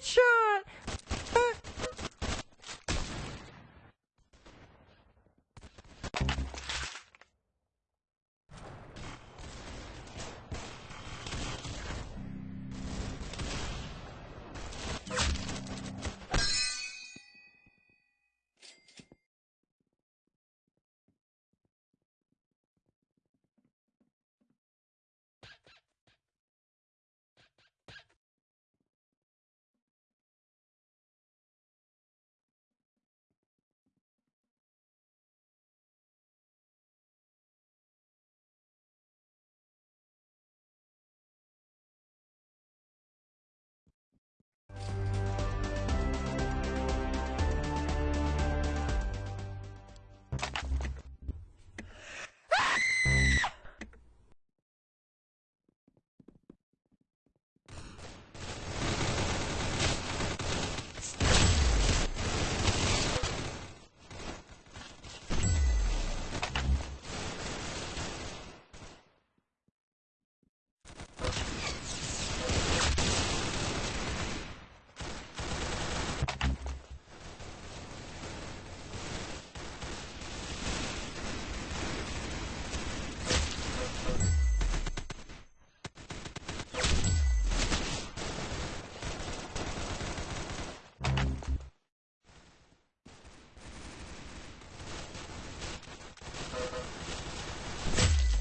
got a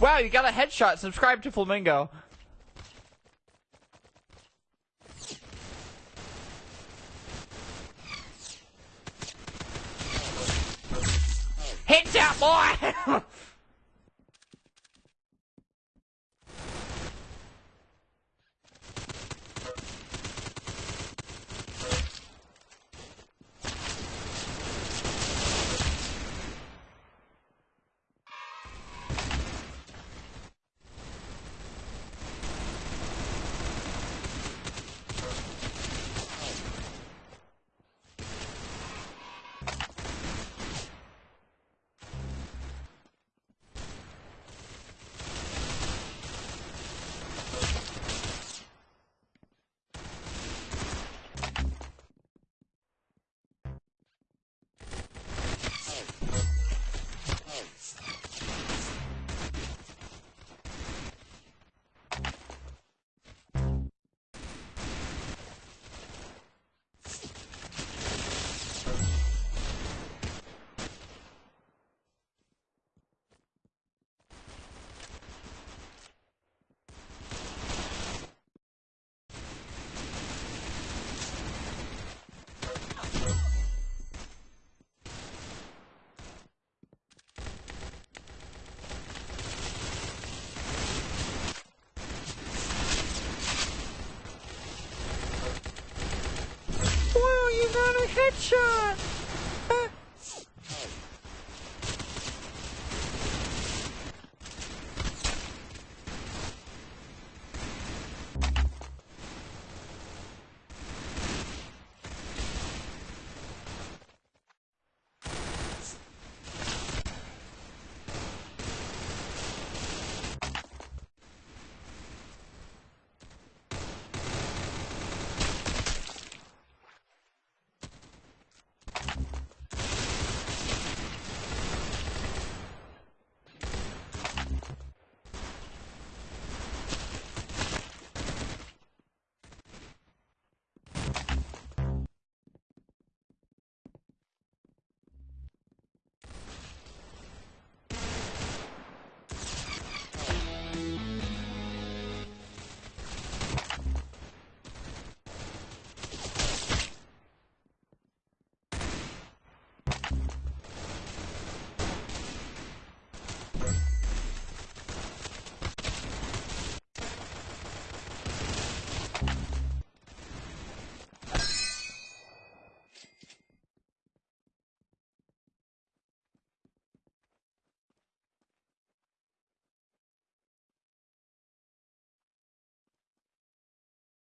Wow, you got a headshot. Subscribe to Flamingo. Headshot, boy! headshot!